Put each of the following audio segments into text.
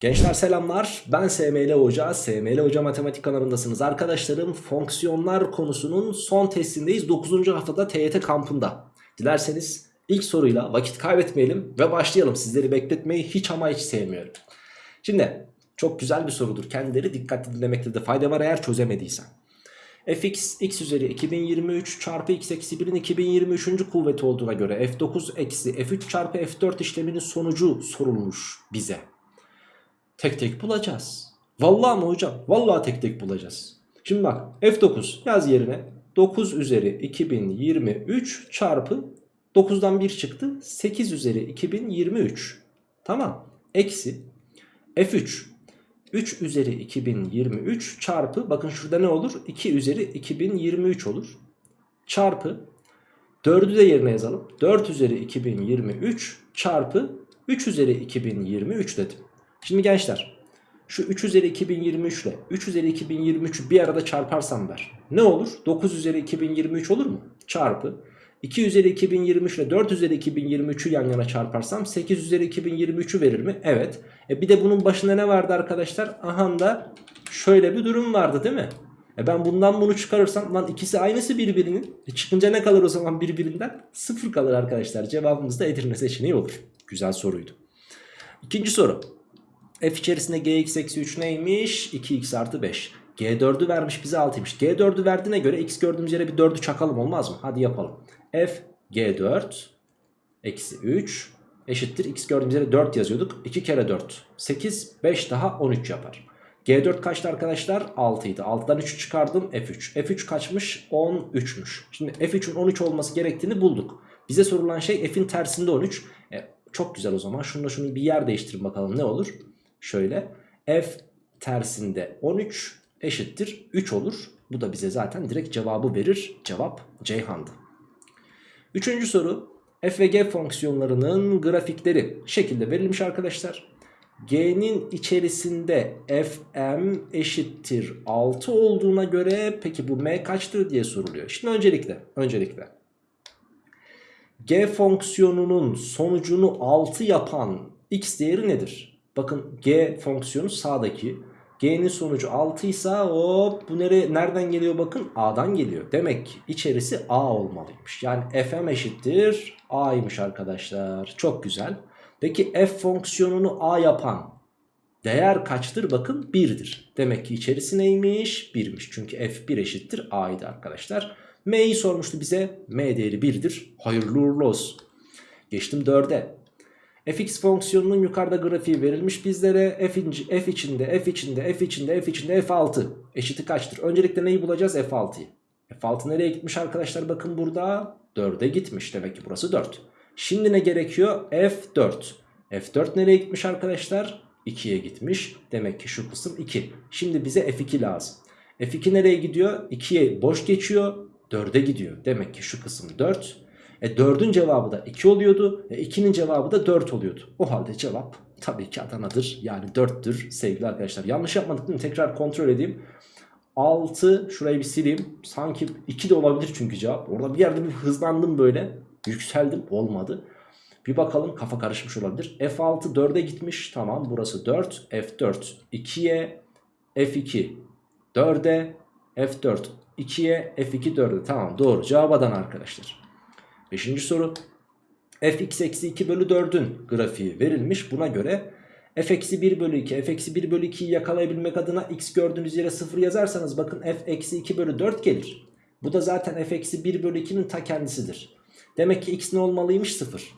Gençler selamlar. Ben SML Hoca. SML Hoca Matematik kanalındasınız. Arkadaşlarım fonksiyonlar konusunun son testindeyiz. 9. haftada TYT kampında. Dilerseniz ilk soruyla vakit kaybetmeyelim ve başlayalım. Sizleri bekletmeyi hiç ama hiç sevmiyorum. Şimdi çok güzel bir sorudur. Kendileri dikkatli dinlemekte de fayda var eğer çözemediysen. fx x üzeri 2023 çarpı x eksi 1'in 2023. kuvveti olduğuna göre f9 eksi f3 çarpı f4 işleminin sonucu sorulmuş bize. Tek tek bulacağız. Vallahi mı hocam? Vallahi tek tek bulacağız. Şimdi bak F9 yaz yerine 9 üzeri 2023 çarpı 9'dan 1 çıktı 8 üzeri 2023. Tamam. Eksi F3 3 üzeri 2023 çarpı bakın şurada ne olur? 2 üzeri 2023 olur. Çarpı 4'ü de yerine yazalım. 4 üzeri 2023 çarpı 3 üzeri 2023 dedim. Şimdi gençler şu 3 üzeri 2023 ile 3 üzeri 2023'ü bir arada çarparsam ver. Ne olur? 9 üzeri 2023 olur mu? Çarpı 2 üzeri 2023 ile 4 üzeri 2023'ü yan yana çarparsam 8 üzeri 2023'ü verir mi? Evet. E bir de bunun başında ne vardı arkadaşlar? Aha da şöyle bir durum vardı değil mi? E ben bundan bunu çıkarırsam lan ikisi aynısı birbirinin. E çıkınca ne kalır o zaman birbirinden? Sıfır kalır arkadaşlar. Cevabımız da Edirne seçeneği olur. Güzel soruydu. İkinci soru. F içerisinde gx eksi 3 neymiş? 2x artı 5. G4'ü vermiş bize 6'ymış. G4'ü verdiğine göre x gördüğümüz yere bir 4'ü çakalım olmaz mı? Hadi yapalım. F G4 eksi 3 eşittir. X gördüğümüz yere 4 yazıyorduk. 2 kere 4 8 5 daha 13 yapar. G4 kaçtı arkadaşlar? 6 idi. 6'dan 3'ü çıkardım F3. F3 kaçmış? 13'müş. Şimdi F3'ün 13 olması gerektiğini bulduk. Bize sorulan şey F'in tersinde 13. E, çok güzel o zaman. Şununla şunu bir yer değiştirin bakalım ne olur? Şöyle f tersinde 13 eşittir 3 olur. Bu da bize zaten direkt cevabı verir. Cevap Ceyhan'dı. Üçüncü soru f ve g fonksiyonlarının grafikleri şekilde verilmiş arkadaşlar. G'nin içerisinde fm eşittir 6 olduğuna göre peki bu m kaçtır diye soruluyor. Şimdi öncelikle öncelikle g fonksiyonunun sonucunu 6 yapan x değeri nedir? Bakın g fonksiyonu sağdaki. G'nin sonucu 6 ise hop bu nereye, nereden geliyor bakın A'dan geliyor. Demek ki içerisi A olmalıymış. Yani fm eşittir A'ymış arkadaşlar. Çok güzel. Peki f fonksiyonunu A yapan değer kaçtır? Bakın 1'dir. Demek ki içerisi neymiş? 1'miş. Çünkü f1 eşittir A'ydı arkadaşlar. M'yi sormuştu bize. M değeri 1'dir. Hayırlı uğurlu olsun. Geçtim 4'e fx fonksiyonunun yukarıda grafiği verilmiş bizlere f, inci, f içinde f içinde f içinde f içinde f6 eşiti kaçtır? Öncelikle neyi bulacağız f6'yı. f6 nereye gitmiş arkadaşlar bakın burada 4'e gitmiş demek ki burası 4. Şimdi ne gerekiyor f4. f4 nereye gitmiş arkadaşlar? 2'ye gitmiş demek ki şu kısım 2. Şimdi bize f2 lazım. f2 nereye gidiyor? 2'ye boş geçiyor 4'e gidiyor. Demek ki şu kısım 4. E 4'ün cevabı da 2 oluyordu. E 2'nin cevabı da 4 oluyordu. O halde cevap tabii ki Adana'dır. Yani 4'tür sevgili arkadaşlar. Yanlış yapmadık değil mi? Tekrar kontrol edeyim. 6 şurayı bir sileyim. Sanki 2 de olabilir çünkü cevap. Orada bir yerde bir hızlandım böyle. Yükseldim. Olmadı. Bir bakalım kafa karışmış olabilir. F6 4'e gitmiş. Tamam burası 4. F4 2'ye. F2 4'e. F4 2'ye. F2 4'e. Tamam doğru. Cevap Adana arkadaşlar. Beşinci soru. fx eksi 2 bölü 4'ün grafiği verilmiş. Buna göre f eksi 1 bölü 2 f eksi 1 bölü 2'yi yakalayabilmek adına x gördüğünüz yere 0 yazarsanız bakın f eksi 2 bölü 4 gelir. Bu da zaten f eksi 1 bölü 2'nin ta kendisidir. Demek ki x ne olmalıymış 0.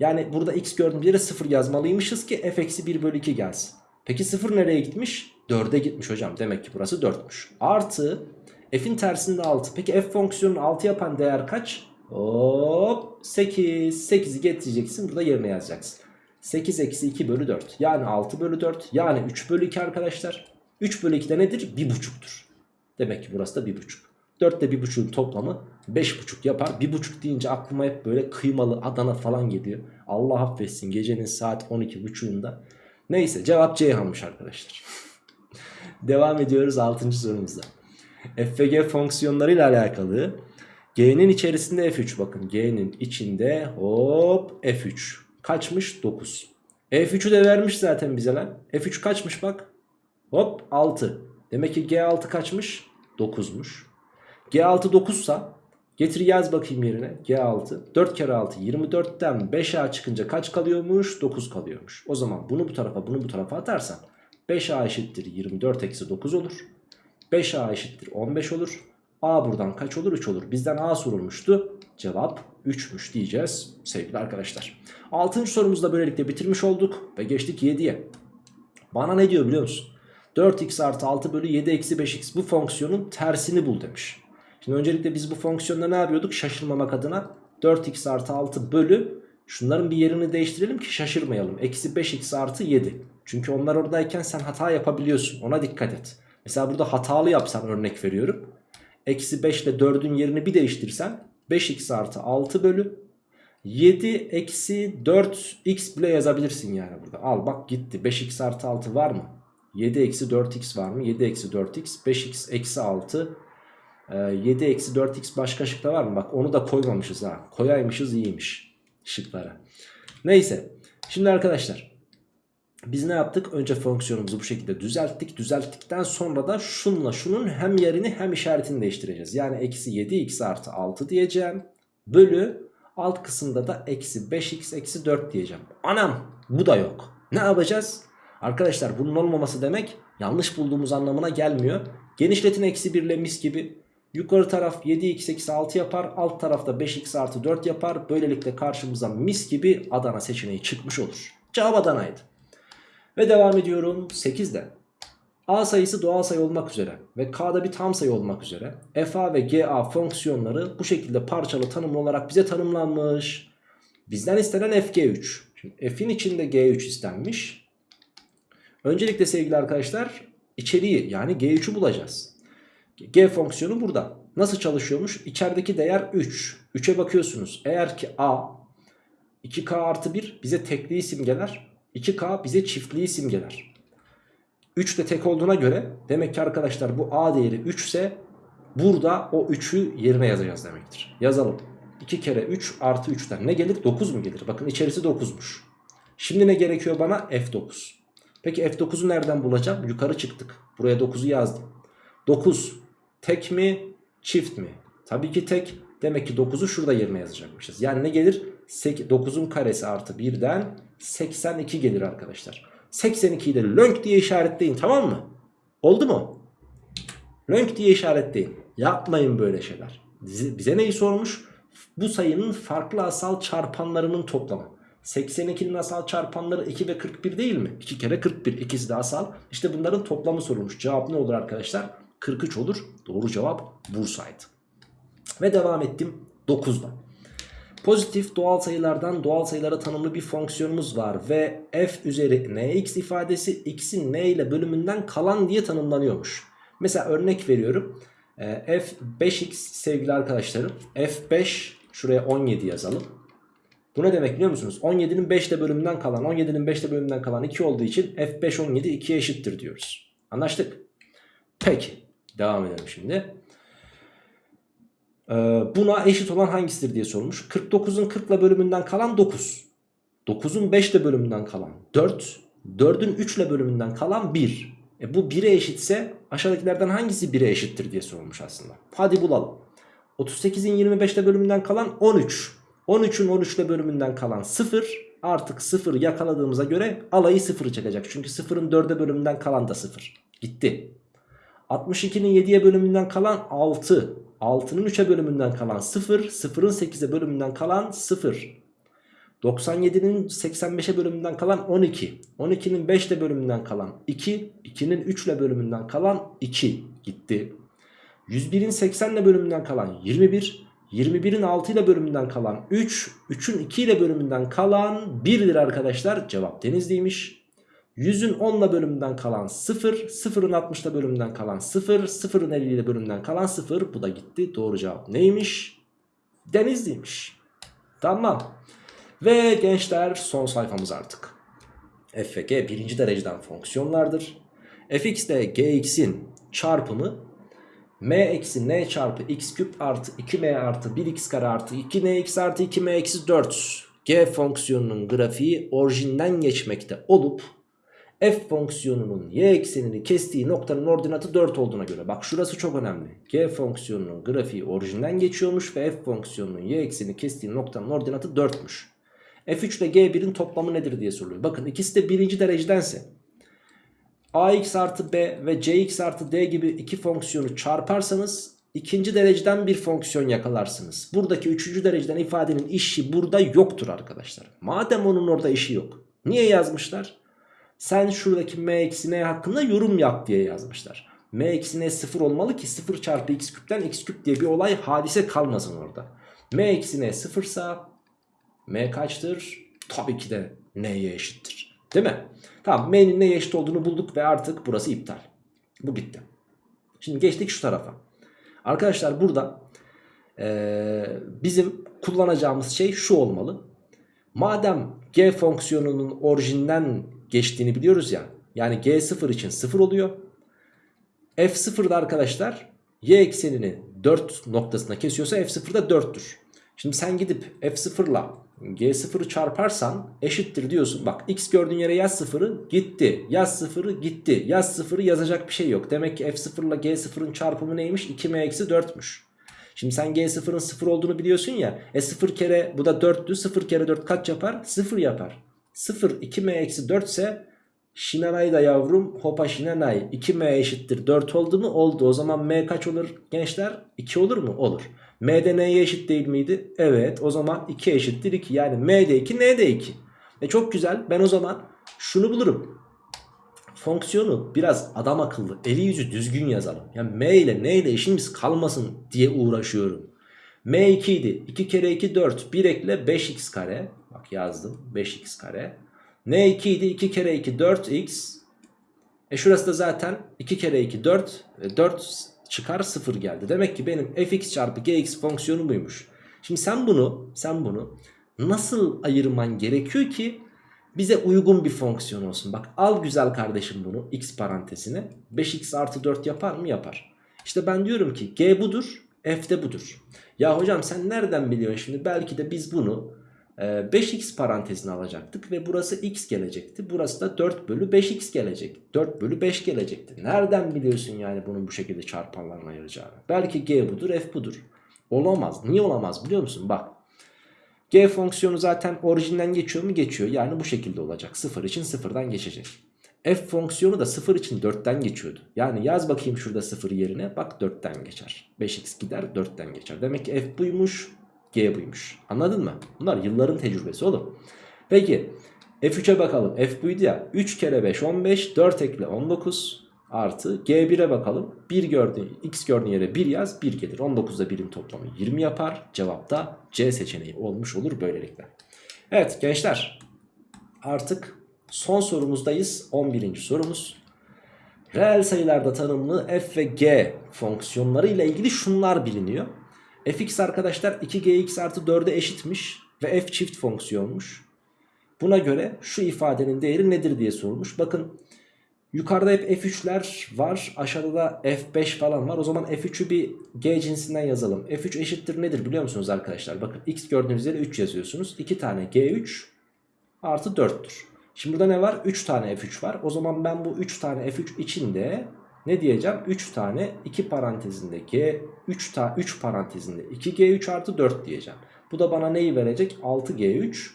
Yani burada x gördüğümüz yere 0 yazmalıymışız ki f eksi 1 bölü 2 gelsin. Peki 0 nereye gitmiş? 4'e gitmiş hocam. Demek ki burası 4'müş. Artı f'in tersinde 6. Peki f fonksiyonunu 6 yapan değer kaç? Hop 8. 8'i getireceksin burada yerine yazacaksın. 8 eksi 2 bölü 4. Yani 6 bölü 4. Yani 3 bölü 2 arkadaşlar. 3 bölü 2 de nedir? 1,5'tur. Demek ki burası da 1,5. 4 ile 1,5'un toplamı 5,5 yapar. 1,5 deyince aklıma hep böyle kıymalı Adana falan geliyor. Allah affetsin gecenin saat 12.30'unda. Neyse cevap Ceyhan'mış arkadaşlar. Devam ediyoruz 6. sorumuzda. f ve g fonksiyonlarıyla alakalı G'nin içerisinde F3 bakın G'nin içinde hop F3 kaçmış 9. F3'ü de vermiş zaten bize lan. F3 kaçmış bak. Hop 6. Demek ki G6 kaçmış? 9'muş. G6 9 sa getir yaz bakayım yerine. G6 4 kere 6 24'ten 5A çıkınca kaç kalıyormuş? 9 kalıyormuş. O zaman bunu bu tarafa bunu bu tarafa atarsan 5A eşittir 24 eksi 9 olur. 5A eşittir 15 olur. A buradan kaç olur? 3 olur. Bizden A sorulmuştu. Cevap 3'müş diyeceğiz sevgili arkadaşlar. 6. sorumuzu da böylelikle bitirmiş olduk ve geçtik 7'ye. Bana ne diyor biliyor musun? 4x artı 6 bölü 7 eksi 5x bu fonksiyonun tersini bul demiş. Şimdi öncelikle biz bu fonksiyonda ne yapıyorduk? Şaşırmamak adına 4x artı 6 bölü şunların bir yerini değiştirelim ki şaşırmayalım. Eksi 5x artı 7. Çünkü onlar oradayken sen hata yapabiliyorsun. Ona dikkat et. Mesela burada hatalı yapsan örnek veriyorum. Eksi 5 ile 4'ün yerini bir değiştirsen 5x artı 6 bölü 7 eksi 4x bile yazabilirsin yani burada. Al bak gitti. 5x artı 6 var mı? 7 eksi 4x var mı? 7 eksi 4x. 5x eksi 6. 7 eksi 4x başka şıkta var mı? Bak onu da koymamışız ha. Koyaymışız iyiymiş şıklara. Neyse. Şimdi arkadaşlar. Biz ne yaptık? Önce fonksiyonumuzu bu şekilde düzelttik. Düzelttikten sonra da şunla şunun hem yerini hem işaretini değiştireceğiz. Yani eksi 7x artı 6 diyeceğim. Bölü alt kısımda da eksi 5x eksi 4 diyeceğim. Anam bu da yok. Ne yapacağız? Arkadaşlar bunun olmaması demek yanlış bulduğumuz anlamına gelmiyor. Genişletin eksi 1 ile mis gibi. Yukarı taraf 7x eksi 6 yapar. Alt tarafta 5x artı 4 yapar. Böylelikle karşımıza mis gibi Adana seçeneği çıkmış olur. Cevap Adana'ydı. Ve devam ediyorum 8'de. A sayısı doğal sayı olmak üzere ve K'da bir tam sayı olmak üzere FA ve GA fonksiyonları bu şekilde parçalı tanımlı olarak bize tanımlanmış. Bizden istenen FG3. Şimdi F'in içinde G3 istenmiş. Öncelikle sevgili arkadaşlar içeriği yani G3'ü bulacağız. G fonksiyonu burada. Nasıl çalışıyormuş? İçerideki değer 3. 3'e bakıyorsunuz. Eğer ki A 2K artı 1 bize tekliği simgeler. 2K bize çiftliği simgeler. 3 de tek olduğuna göre demek ki arkadaşlar bu A değeri 3 ise burada o 3'ü yerine yazacağız demektir. Yazalım. 2 kere 3 artı 3'ten ne gelir? 9 mu gelir? Bakın içerisi 9'muş. Şimdi ne gerekiyor bana? F9. Peki F9'u nereden bulacağım? Yukarı çıktık. Buraya 9'u yazdım. 9 tek mi çift mi? Tabii ki tek. Demek ki 9'u şurada yerine yazacakmışız. Yani ne gelir? 9'un karesi artı 1'den 82 gelir arkadaşlar. 82'yi de lönk diye işaretleyin tamam mı? Oldu mu? Lönk diye işaretleyin. Yapmayın böyle şeyler. Bize, neyi sormuş? Bu sayının farklı asal çarpanlarının toplamı. 82'nin asal çarpanları 2 ve 41 değil mi? 2 kere 41 ikisi de asal. İşte bunların toplamı sorulmuş. Cevap ne olur arkadaşlar? 43 olur. Doğru cevap Bursa'ydı. Ve devam ettim 9'da. Pozitif doğal sayılardan doğal sayılara tanımlı bir fonksiyonumuz var ve f üzeri nx ifadesi x'in n ile bölümünden kalan diye tanımlanıyormuş. Mesela örnek veriyorum. Ee, f 5x sevgili arkadaşlarım. f5 şuraya 17 yazalım. Bu ne demek biliyor musunuz? 17'nin 5 ile bölümünden kalan 17'nin 5 ile bölümünden kalan 2 olduğu için f5 17 2'ye eşittir diyoruz. Anlaştık. Peki devam edelim şimdi. Ee, buna eşit olan hangisidir diye sormuş. 49'un 40 ile bölümünden kalan 9. 9'un 5 ile bölümünden kalan 4. 4'ün 3 ile bölümünden kalan 1. E bu 1'e eşitse aşağıdakilerden hangisi 1'e eşittir diye sorulmuş aslında. Hadi bulalım. 38'in 25 ile bölümünden kalan 13. 13'ün 13 ile bölümünden kalan 0. Artık 0 yakaladığımıza göre alayı 0 çekecek. Çünkü 0'ın 4'e bölümünden kalan da 0. Gitti. 62'nin 7'ye bölümünden kalan 6. 6'nın 3'e bölümünden kalan 0. 0'ın 8'e bölümünden kalan 0. 97'nin 85'e bölümünden kalan 12. 12'nin 5'le bölümünden kalan 2. 2'nin 3 ile bölümünden kalan 2 gitti. 101'in 80 ile bölümünden kalan 21. 21'in 6 ile bölümünden kalan 3. 3'ün 2 ile bölümünden kalan 1'dir arkadaşlar. Cevap Denizli'ymiş. 100'ün 10 ile bölümünden kalan 0. 0'ın 60 ile bölümünden kalan 0. 0'ın 50 ile bölümünden kalan 0. Bu da gitti. Doğru cevap neymiş? Denizli'ymiş. Tamam. Ve gençler son sayfamız artık. f ve g birinci dereceden fonksiyonlardır. fx ile gx'in çarpımı m eksi n çarpı x küp artı 2m artı 1x kare artı 2nx artı 2m eksi 4 g fonksiyonunun grafiği orijinden geçmekte olup f fonksiyonunun y eksenini kestiği noktanın ordinatı 4 olduğuna göre bak şurası çok önemli. g fonksiyonunun grafiği orijinden geçiyormuş ve f fonksiyonunun y eksenini kestiği noktanın ordinatı 4'müş. f3 ile g1'in toplamı nedir diye soruluyor. Bakın ikisi de birinci derecedense ax artı b ve cx artı d gibi iki fonksiyonu çarparsanız ikinci dereceden bir fonksiyon yakalarsınız. Buradaki üçüncü dereceden ifadenin işi burada yoktur arkadaşlar. Madem onun orada işi yok. Niye yazmışlar? Sen şuradaki m eksi n hakkında yorum yap diye yazmışlar. m eksi n sıfır olmalı ki 0 çarpı x küpten x küp diye bir olay hadise kalmasın orada. m eksi n sıfırsa m kaçtır? Tabii ki de n'ye eşittir. Değil mi? Tamam m'nin neye eşit olduğunu bulduk ve artık burası iptal. Bu bitti. Şimdi geçtik şu tarafa. Arkadaşlar burada ee, bizim kullanacağımız şey şu olmalı. Madem g fonksiyonunun orijinden geçtiğini biliyoruz ya. Yani g0 için 0 oluyor. f0'da arkadaşlar y eksenini 4 noktasına kesiyorsa f0'da 4'tür. Şimdi sen gidip f0 ile g0'ı çarparsan eşittir diyorsun. Bak x gördüğün yere yaz 0'ı gitti. Yaz 0'ı gitti. Yaz 0'ı yazacak bir şey yok. Demek ki f0 ile g0'ın çarpımı neymiş? 2m eksi 4'müş. Şimdi sen g0'ın 0 olduğunu biliyorsun ya. E 0 kere bu da 4'tü. 0 kere 4 kaç yapar? 0 yapar. 0 2m eksi 4 ise Şinanay da yavrum hopa şinanay 2m eşittir 4 oldu mu? Oldu. O zaman m kaç olur gençler? 2 olur mu? Olur. m de n'ye eşit değil miydi? Evet. O zaman 2 eşittir 2. Yani m de 2 n de 2. E çok güzel. Ben o zaman şunu bulurum. Fonksiyonu biraz adam akıllı eli yüzü düzgün yazalım. Yani m ile n ile işimiz kalmasın diye uğraşıyorum. m 2 idi. 2 kere 2 4. 1 ekle 5x kare. Bak yazdım 5x kare. n 2 idi. 2 kere 2 4x. E şurası da zaten 2 kere 2 4. 4 çıkar 0 geldi. Demek ki benim fx çarpı gx fonksiyonu buymuş. Şimdi sen bunu sen bunu nasıl ayırman gerekiyor ki bize uygun bir fonksiyon olsun. Bak al güzel kardeşim bunu x parantezine. 5x artı 4 yapar mı? Yapar. İşte ben diyorum ki g budur f de budur. Ya hocam sen nereden biliyorsun şimdi? Belki de biz bunu 5x parantezine alacaktık ve burası x gelecekti. Burası da 4 bölü 5x gelecek. 4 bölü 5 gelecekti. Nereden biliyorsun yani bunun bu şekilde çarpanlarına ayıracağını? Belki g budur f budur. Olamaz. Niye olamaz biliyor musun? Bak. G fonksiyonu zaten orijinden geçiyor mu? Geçiyor. Yani bu şekilde olacak. 0 için 0'dan geçecek. F fonksiyonu da 0 için 4'ten geçiyordu. Yani yaz bakayım şurada 0 yerine. Bak 4'ten geçer. 5x gider 4'ten geçer. Demek ki f buymuş. G buymuş. Anladın mı? Bunlar yılların tecrübesi oğlum. Peki F3'e bakalım. F buydu ya. 3 kere 5 15. 4 ekle 19. Artı G1'e bakalım. 1 gördüğün, X gördüğün yere 1 yaz. 1 gelir. 19'da 1'in toplamı 20 yapar. Cevap da C seçeneği olmuş olur böylelikle. Evet gençler. Artık son sorumuzdayız. 11. sorumuz. Reel sayılarda tanımlı f ve g fonksiyonları ile ilgili şunlar biliniyor fx arkadaşlar 2gx artı 4'e eşitmiş ve f çift fonksiyonmuş. Buna göre şu ifadenin değeri nedir diye sorulmuş. Bakın yukarıda hep f3'ler var aşağıda da f5 falan var. O zaman f3'ü bir g cinsinden yazalım. f3 eşittir nedir biliyor musunuz arkadaşlar? Bakın x gördüğünüz yere 3 yazıyorsunuz. 2 tane g3 artı 4'tür. Şimdi burada ne var? 3 tane f3 var. O zaman ben bu 3 tane f3 içinde ne diyeceğim? 3 tane 2 parantezinde G 3 ta 3 parantezinde 2G3 artı 4 diyeceğim. Bu da bana neyi verecek? 6G3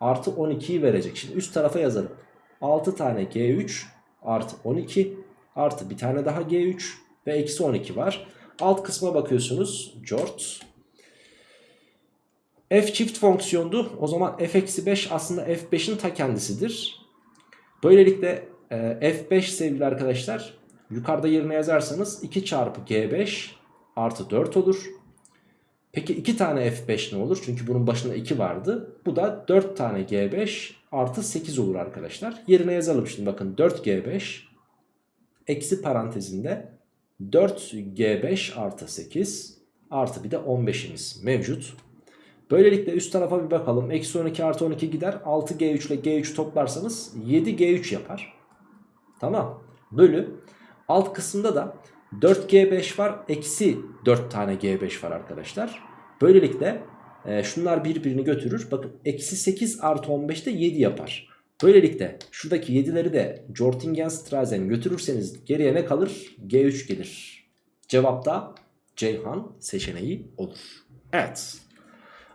artı 12'yi verecek. Şimdi üst tarafa yazalım. 6 tane G3 artı 12 artı bir tane daha G3 ve eksi 12 var. Alt kısma bakıyorsunuz. Jort. F çift fonksiyondu. O zaman f eksi 5 aslında f5'in ta kendisidir. Böylelikle e, f5 sevgili arkadaşlar Yukarıda yerine yazarsanız 2 çarpı G5 artı 4 olur. Peki 2 tane F5 ne olur? Çünkü bunun başında 2 vardı. Bu da 4 tane G5 artı 8 olur arkadaşlar. Yerine yazalım şimdi bakın 4G5 eksi parantezinde 4G5 artı 8 artı bir de 15'imiz mevcut. Böylelikle üst tarafa bir bakalım. Eksi 12 artı 12 gider. 6G3 ile G3 toplarsanız 7G3 yapar. Tamam. Bölü Alt kısımda da 4G5 var. Eksi 4 tane G5 var arkadaşlar. Böylelikle e, şunlar birbirini götürür. Bakın eksi 8 artı 15 de 7 yapar. Böylelikle şuradaki 7'leri de Jortingen-Strassen götürürseniz geriye ne kalır? G3 gelir. Cevap da Ceyhan seçeneği olur. Evet.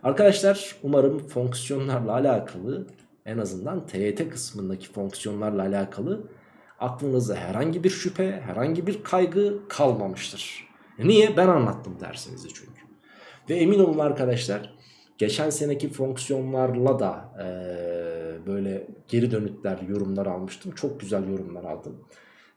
Arkadaşlar umarım fonksiyonlarla alakalı en azından TYT kısmındaki fonksiyonlarla alakalı aklınızda herhangi bir şüphe, herhangi bir kaygı kalmamıştır. Niye? Ben anlattım dersinizi çünkü. Ve emin olun arkadaşlar geçen seneki fonksiyonlarla da eee, böyle geri dönütler, yorumlar almıştım. Çok güzel yorumlar aldım.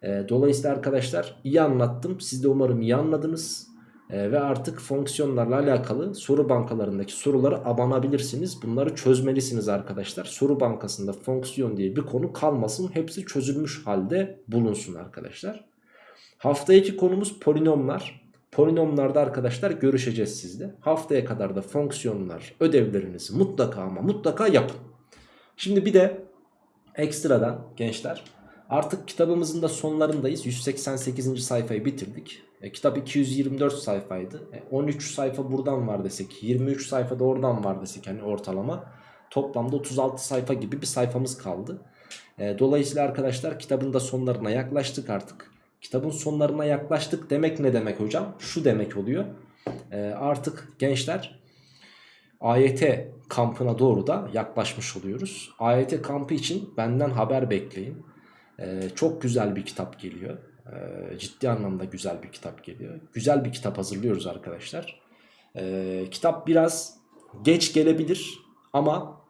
Eee, dolayısıyla arkadaşlar iyi anlattım. Siz de umarım iyi anladınız. Eee, ve artık fonksiyonlarla alakalı soru bankalarındaki soruları abanabilirsiniz. Bunları çözmelisiniz arkadaşlar. Soru bankasında fonksiyon diye bir konu kalmasın. Hepsi çözülmüş halde bulunsun arkadaşlar. Haftaki konumuz polinomlar. Polinomlarda arkadaşlar görüşeceğiz sizle. Haftaya kadar da fonksiyonlar ödevlerinizi mutlaka ama mutlaka yapın. Şimdi bir de ekstradan gençler artık kitabımızın da sonlarındayız. 188. sayfayı bitirdik. E, kitap 224 sayfaydı. E, 13 sayfa buradan var desek 23 sayfa da oradan var desek hani ortalama. Toplamda 36 sayfa gibi bir sayfamız kaldı. E, dolayısıyla arkadaşlar kitabın da sonlarına yaklaştık artık. Kitabın sonlarına yaklaştık demek ne demek hocam? Şu demek oluyor. E, artık gençler AYT kampına doğru da yaklaşmış oluyoruz. AYT kampı için benden haber bekleyin. E, çok güzel bir kitap geliyor. E, ciddi anlamda güzel bir kitap geliyor. Güzel bir kitap hazırlıyoruz arkadaşlar. E, kitap biraz geç gelebilir ama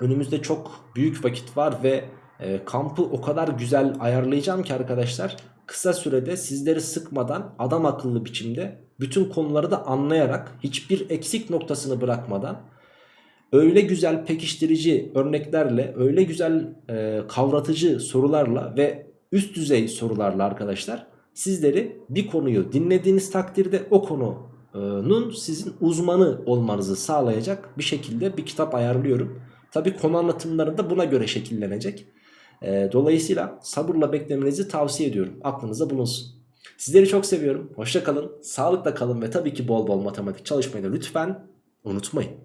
önümüzde çok büyük vakit var ve e, kampı o kadar güzel ayarlayacağım ki arkadaşlar kısa sürede sizleri sıkmadan adam akıllı biçimde bütün konuları da anlayarak hiçbir eksik noktasını bırakmadan öyle güzel pekiştirici örneklerle öyle güzel e, kavratıcı sorularla ve üst düzey sorularla arkadaşlar sizleri bir konuyu dinlediğiniz takdirde o konunun sizin uzmanı olmanızı sağlayacak bir şekilde bir kitap ayarlıyorum. Tabi konu anlatımları da buna göre şekillenecek. E, dolayısıyla sabırla beklemenizi tavsiye ediyorum. Aklınızda bulunsun. Sizleri çok seviyorum. Hoşça kalın, sağlıkla kalın ve tabii ki bol bol matematik çalışmayı da lütfen unutmayın.